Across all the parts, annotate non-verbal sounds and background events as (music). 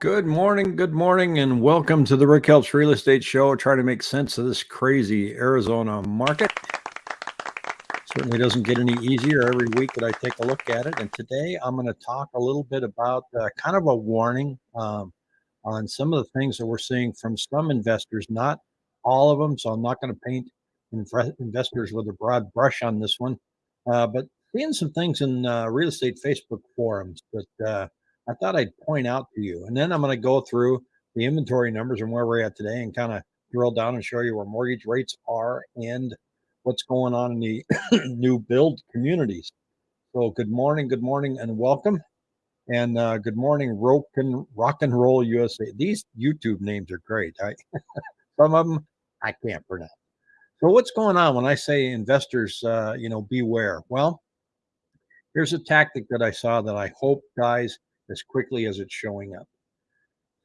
Good morning, good morning, and welcome to the Rick Helps Real Estate Show. Try to make sense of this crazy Arizona market. Certainly doesn't get any easier every week that I take a look at it. And today I'm going to talk a little bit about uh, kind of a warning um, on some of the things that we're seeing from some investors, not all of them. So I'm not going to paint investors with a broad brush on this one, uh, but seeing some things in uh, real estate Facebook forums that uh, I thought I'd point out to you. And then I'm going to go through the inventory numbers and where we're at today and kind of drill down and show you where mortgage rates are and what's going on in the (clears throat) new build communities. So good morning, good morning, and welcome. And uh, good morning, rock and rock and roll USA. These YouTube names are great. I, (laughs) some of them I can't pronounce. So what's going on when I say investors, uh, you know, beware? Well, here's a tactic that I saw that I hope guys as quickly as it's showing up.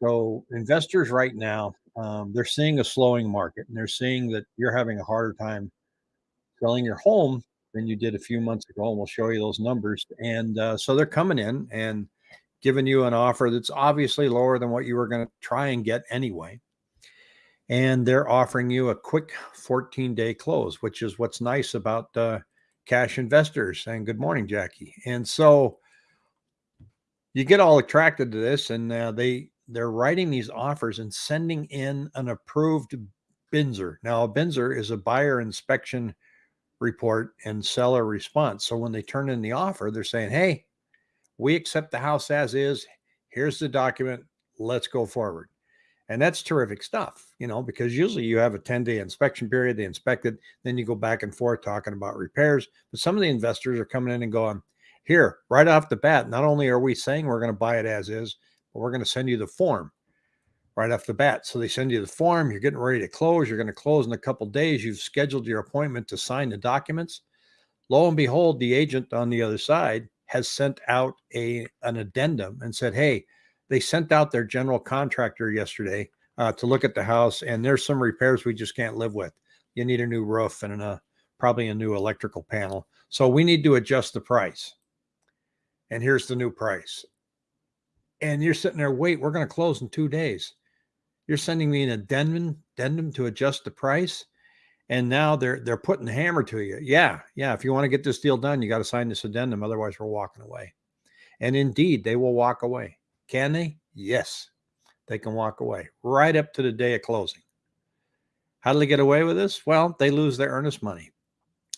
So investors right now, um, they're seeing a slowing market and they're seeing that you're having a harder time selling your home than you did a few months ago. And we'll show you those numbers. And uh, so they're coming in and giving you an offer that's obviously lower than what you were going to try and get anyway. And they're offering you a quick 14 day close, which is what's nice about uh, cash investors. And good morning, Jackie. And so you get all attracted to this and uh, they they're writing these offers and sending in an approved BINSR. Now, a BINSR is a buyer inspection report and seller response. So when they turn in the offer, they're saying, "Hey, we accept the house as is. Here's the document. Let's go forward." And that's terrific stuff, you know, because usually you have a 10 day inspection period, they inspect it, then you go back and forth talking about repairs. But some of the investors are coming in and going, here, right off the bat, not only are we saying we're going to buy it as is, but we're going to send you the form right off the bat. So they send you the form, you're getting ready to close, you're going to close in a couple days, you've scheduled your appointment to sign the documents. Lo and behold, the agent on the other side has sent out a an addendum and said, "Hey, they sent out their general contractor yesterday uh, to look at the house, and there's some repairs we just can't live with. You need a new roof and a, probably a new electrical panel, so we need to adjust the price." And here's the new price. And you're sitting there, wait, we're going to close in two days. You're sending me an addendum, addendum to adjust the price. And now they're they're putting the hammer to you. Yeah, yeah. If you want to get this deal done, you got to sign this addendum. Otherwise, we're walking away. And indeed, they will walk away. Can they? Yes, they can walk away right up to the day of closing. How do they get away with this? Well, they lose their earnest money.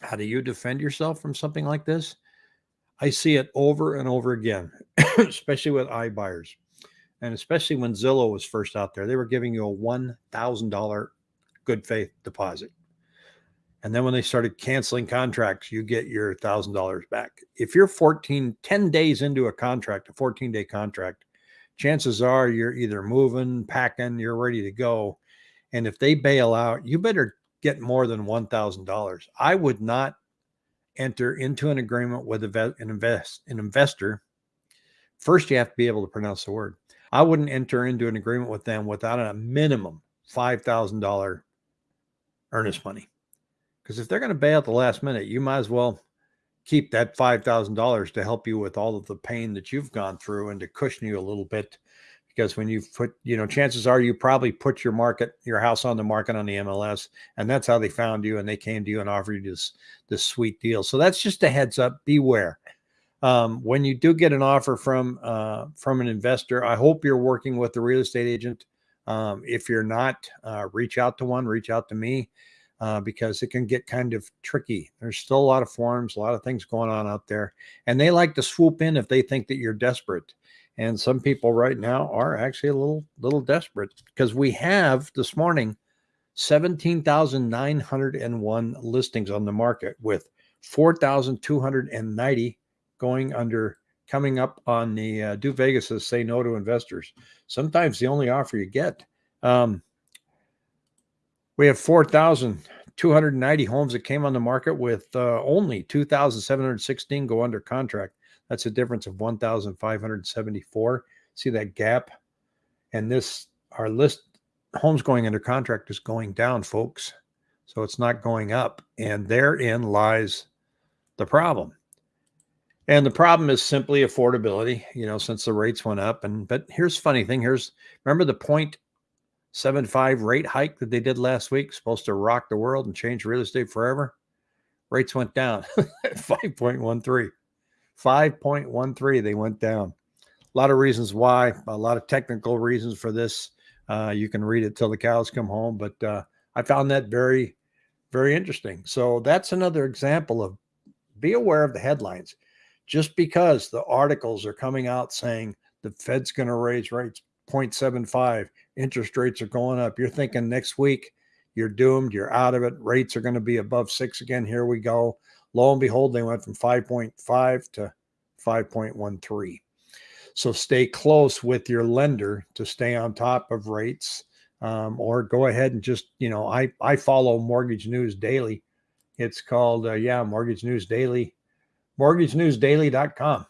How do you defend yourself from something like this? I see it over and over again, (coughs) especially with iBuyers. And especially when Zillow was first out there, they were giving you a $1,000 good faith deposit. And then when they started canceling contracts, you get your $1,000 back. If you're 14, 10 days into a contract, a 14 day contract, chances are you're either moving, packing, you're ready to go. And if they bail out, you better get more than $1,000. I would not enter into an agreement with an invest an investor, first you have to be able to pronounce the word. I wouldn't enter into an agreement with them without a minimum five thousand dollar earnest money, because if they're going to bail at the last minute, you might as well keep that five thousand dollars to help you with all of the pain that you've gone through and to cushion you a little bit because when you put, you know, chances are you probably put your market, your house on the market on the MLS, and that's how they found you and they came to you and offered you this this sweet deal. So that's just a heads up. Beware. Um, when you do get an offer from uh, from an investor, I hope you're working with the real estate agent. Um, if you're not, uh, reach out to one. Reach out to me. Uh, because it can get kind of tricky. There's still a lot of forms, a lot of things going on out there, and they like to swoop in if they think that you're desperate. And some people right now are actually a little little desperate because we have this morning 17,901 listings on the market with 4,290 going under coming up on the uh, do Vegas's say no to investors. Sometimes the only offer you get. Um, we have 4,290 homes that came on the market with uh, only 2,716 go under contract. That's a difference of 1,574. See that gap? And this, our list homes going under contract is going down, folks. So it's not going up. And therein lies the problem. And the problem is simply affordability, you know, since the rates went up. And but here's funny thing. Here's remember the point seven five rate hike that they did last week, supposed to rock the world and change real estate forever. Rates went down (laughs) 5.13. 5.13. They went down. A lot of reasons why, a lot of technical reasons for this. Uh, you can read it till the cows come home, but uh, I found that very, very interesting. So that's another example of be aware of the headlines. Just because the articles are coming out saying the Fed's going to raise rates 0.75, interest rates are going up, you're thinking next week you're doomed, you're out of it. Rates are going to be above six again. Here we go. Lo and behold, they went from 5.5 to 5.13. So stay close with your lender to stay on top of rates, um, or go ahead and just you know I I follow Mortgage News Daily. It's called uh, yeah Mortgage News Daily, mortgagenewsdaily.com,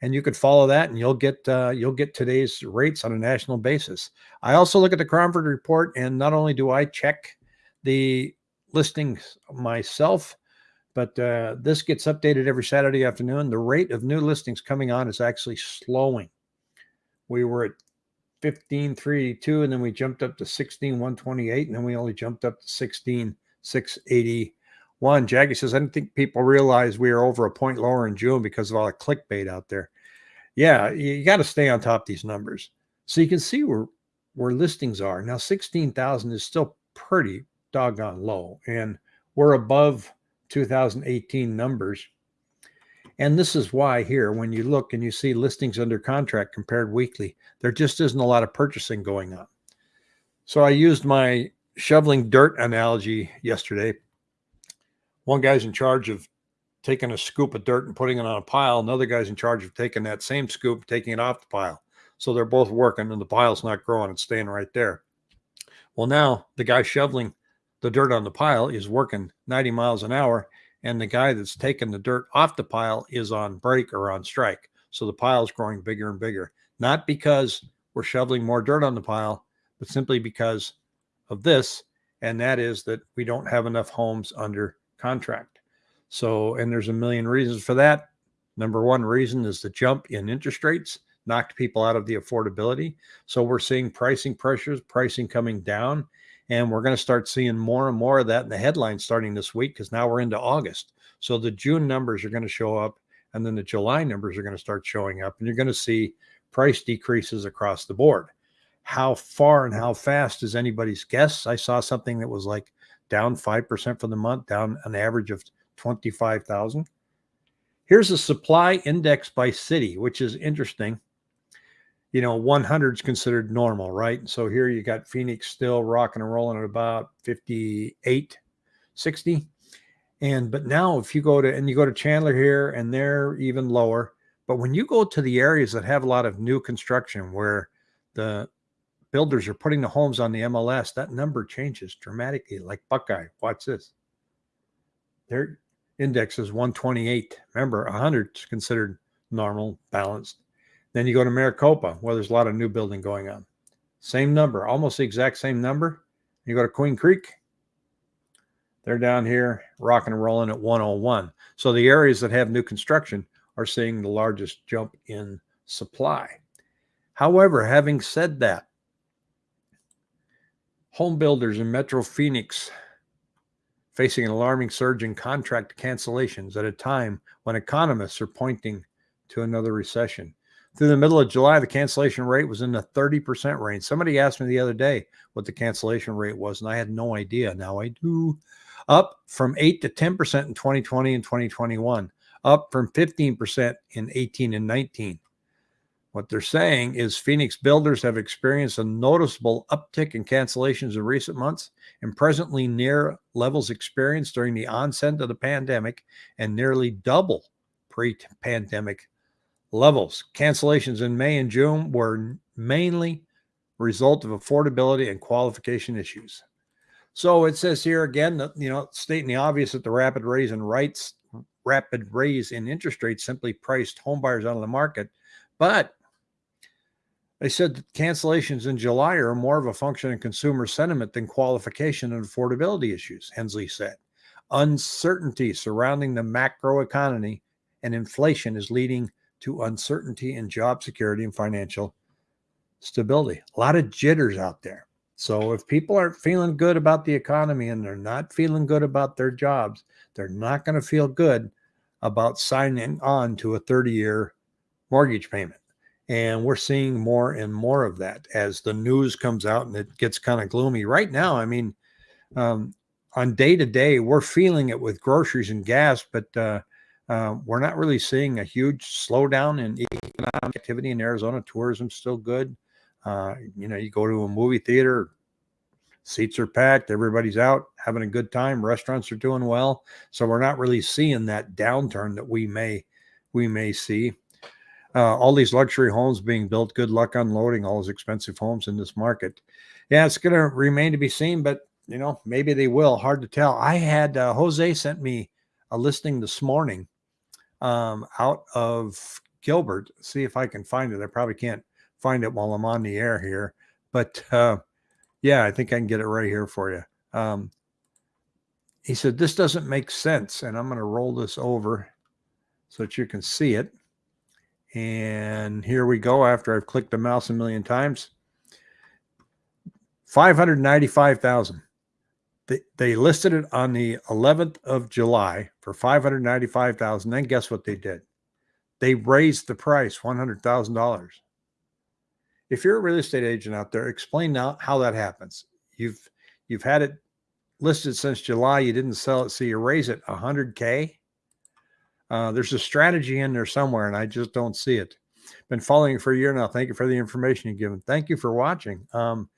and you could follow that and you'll get uh, you'll get today's rates on a national basis. I also look at the Cromford report, and not only do I check the listings myself, but uh, this gets updated every Saturday afternoon. The rate of new listings coming on is actually slowing. We were at 1532 and then we jumped up to 16128 and then we only jumped up to 16681. Jackie says, I don't think people realize we are over a point lower in June because of all the clickbait out there. Yeah, you got to stay on top of these numbers. So you can see where where listings are. Now 16,000 is still pretty doggone low and we're above 2018 numbers. And this is why here, when you look and you see listings under contract compared weekly, there just isn't a lot of purchasing going on. So I used my shoveling dirt analogy yesterday. One guy's in charge of taking a scoop of dirt and putting it on a pile. Another guy's in charge of taking that same scoop, taking it off the pile. So they're both working and the pile's not growing, it's staying right there. Well, now the guy shoveling the dirt on the pile is working 90 miles an hour, and the guy that's taking the dirt off the pile is on break or on strike. So the pile is growing bigger and bigger, not because we're shoveling more dirt on the pile, but simply because of this. And that is that we don't have enough homes under contract. So, and there's a million reasons for that. Number one reason is the jump in interest rates knocked people out of the affordability. So we're seeing pricing pressures, pricing coming down. And we're going to start seeing more and more of that in the headlines starting this week because now we're into August. So the June numbers are going to show up and then the July numbers are going to start showing up and you're going to see price decreases across the board. How far and how fast is anybody's guess? I saw something that was like down 5% for the month, down an average of 25,000. Here's a supply index by city, which is interesting you know, 100 is considered normal, right? So here you got Phoenix still rocking and rolling at about 58, 60. And but now if you go to and you go to Chandler here and they're even lower. But when you go to the areas that have a lot of new construction where the builders are putting the homes on the MLS, that number changes dramatically. Like Buckeye, watch this. Their index is 128. Remember, 100 is considered normal, balanced. Then you go to Maricopa, where there's a lot of new building going on. Same number, almost the exact same number. You go to Queen Creek, they're down here rocking and rolling at 101. So the areas that have new construction are seeing the largest jump in supply. However, having said that, home builders in Metro Phoenix facing an alarming surge in contract cancellations at a time when economists are pointing to another recession. Through the middle of July, the cancellation rate was in the 30% range. Somebody asked me the other day what the cancellation rate was, and I had no idea. Now I do. Up from 8 to 10% in 2020 and 2021, up from 15% in 18 and 19. What they're saying is Phoenix builders have experienced a noticeable uptick in cancellations in recent months and presently near levels experienced during the onset of the pandemic and nearly double pre pandemic levels. Cancellations in May and June were mainly result of affordability and qualification issues. So it says here again that you know stating the obvious that the rapid raise in rights, rapid raise in interest rates simply priced homebuyers out of the market, but they said that cancellations in July are more of a function of consumer sentiment than qualification and affordability issues. Hensley said, uncertainty surrounding the macro economy and inflation is leading to uncertainty in job security and financial stability. A lot of jitters out there. So if people aren't feeling good about the economy and they're not feeling good about their jobs, they're not going to feel good about signing on to a 30 year mortgage payment. And we're seeing more and more of that as the news comes out and it gets kind of gloomy. Right now, I mean, um, on day to day, we're feeling it with groceries and gas, but uh, uh, we're not really seeing a huge slowdown in economic activity in Arizona. Tourism's still good. Uh, you know, you go to a movie theater, seats are packed, everybody's out having a good time, restaurants are doing well. So we're not really seeing that downturn that we may we may see. Uh, all these luxury homes being built. Good luck unloading all those expensive homes in this market. Yeah, it's going to remain to be seen, but you know, maybe they will. Hard to tell. I had uh, Jose sent me a listing this morning um, out of Gilbert. See if I can find it. I probably can't find it while I'm on the air here. But uh, yeah, I think I can get it right here for you. Um, he said, This doesn't make sense. And I'm going to roll this over so that you can see it. And here we go after I've clicked the mouse a million times. 595,000. They, they listed it on the 11th of July for 595,000. Then guess what they did? They raised the price $100,000 if you're a real estate agent out there, explain now how that happens. You've you've had it listed since July. You didn't sell it, so you raise it 100k. Uh, there's a strategy in there somewhere, and I just don't see it. Been following for a year now. Thank you for the information you've given. Thank you for watching. Um,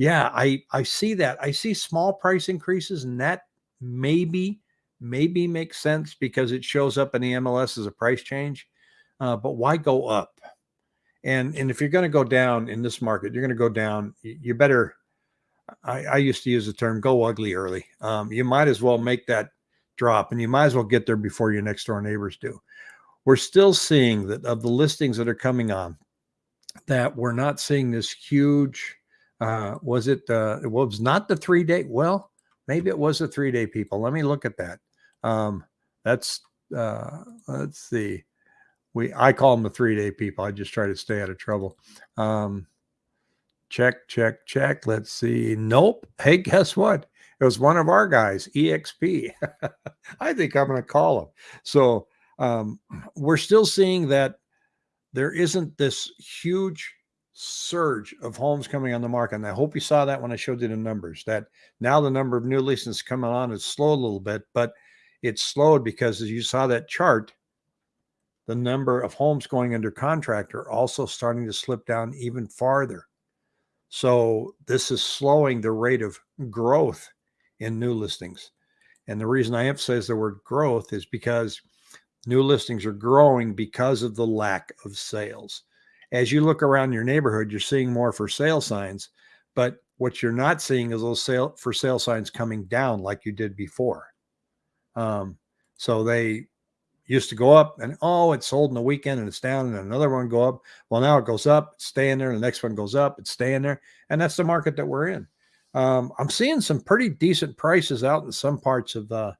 yeah, I I see that. I see small price increases, and that maybe maybe makes sense because it shows up in the MLS as a price change. Uh, but why go up? And and if you're going to go down in this market, you're going to go down. You better. I, I used to use the term "go ugly" early. Um, you might as well make that drop, and you might as well get there before your next door neighbors do. We're still seeing that of the listings that are coming on, that we're not seeing this huge. Uh, was it? Uh, it was not the three day. Well, maybe it was the three day. People, let me look at that. Um, that's uh, let's see we I call them the three day people. I just try to stay out of trouble. Um, check, check, check. Let's see. Nope. Hey, guess what? It was one of our guys, EXP. (laughs) I think I'm going to call him. So um, we're still seeing that there isn't this huge surge of homes coming on the market. And I hope you saw that when I showed you the numbers, that now the number of new listings coming on is slow a little bit, but it's slowed because as you saw that chart, the number of homes going under contract are also starting to slip down even farther. So this is slowing the rate of growth in new listings. And the reason I emphasize the word growth is because new listings are growing because of the lack of sales. As you look around your neighborhood, you're seeing more for sale signs, but what you're not seeing is those sale for sale signs coming down like you did before. Um, so they used to go up and oh, it's sold in the weekend and it's down and another one go up. Well, now it goes up, it's staying there. And the next one goes up, it's staying there. And that's the market that we're in. Um, I'm seeing some pretty decent prices out in some parts of the,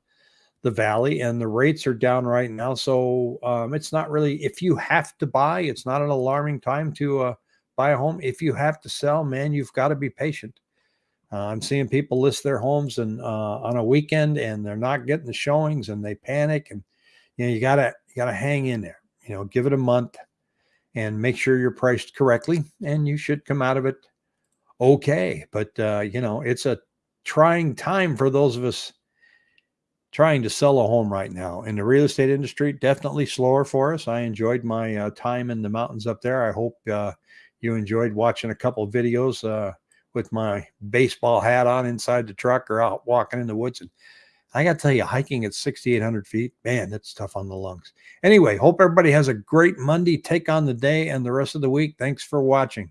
the valley and the rates are down right now. So um, it's not really, if you have to buy, it's not an alarming time to uh, buy a home. If you have to sell, man, you've got to be patient. Uh, I'm seeing people list their homes and uh, on a weekend and they're not getting the showings and they panic and you know, you gotta you gotta hang in there. You know, give it a month and make sure you're priced correctly, and you should come out of it okay. But uh, you know, it's a trying time for those of us trying to sell a home right now in the real estate industry. Definitely slower for us. I enjoyed my uh, time in the mountains up there. I hope uh, you enjoyed watching a couple videos uh, with my baseball hat on inside the truck or out walking in the woods and I got to tell you, hiking at 6,800 feet, man, that's tough on the lungs. Anyway, hope everybody has a great Monday. Take on the day and the rest of the week. Thanks for watching.